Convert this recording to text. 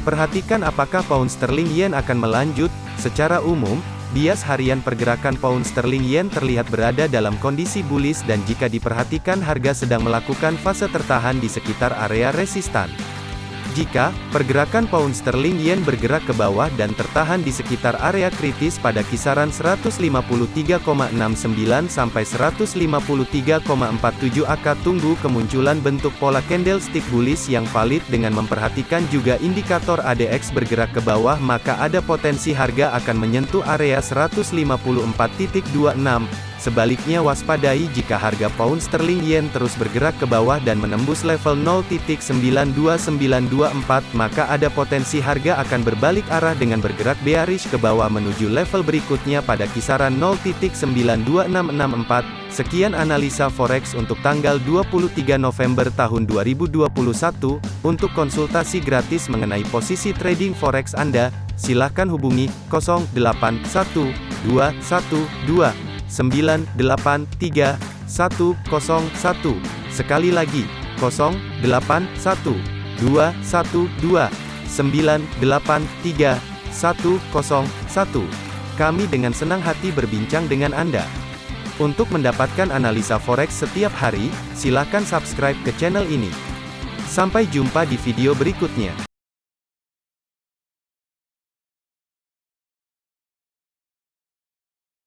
Perhatikan apakah pound sterling yen akan melanjut. Secara umum, bias harian pergerakan pound sterling yen terlihat berada dalam kondisi bullish dan jika diperhatikan harga sedang melakukan fase tertahan di sekitar area resistan. Jika pergerakan pound sterling yen bergerak ke bawah dan tertahan di sekitar area kritis pada kisaran 153,69 sampai 153,47 AK tunggu kemunculan bentuk pola candlestick bullish yang valid dengan memperhatikan juga indikator ADX bergerak ke bawah maka ada potensi harga akan menyentuh area 154.26 Sebaliknya waspadai jika harga pound sterling yen terus bergerak ke bawah dan menembus level 0.92924 maka ada potensi harga akan berbalik arah dengan bergerak bearish ke bawah menuju level berikutnya pada kisaran 0.92664. Sekian analisa forex untuk tanggal 23 November tahun 2021. Untuk konsultasi gratis mengenai posisi trading forex Anda, silakan hubungi 081212 983 101. Sekali lagi, 081 212 983 101. Kami dengan senang hati berbincang dengan Anda. Untuk mendapatkan analisa forex setiap hari, silakan subscribe ke channel ini. Sampai jumpa di video berikutnya.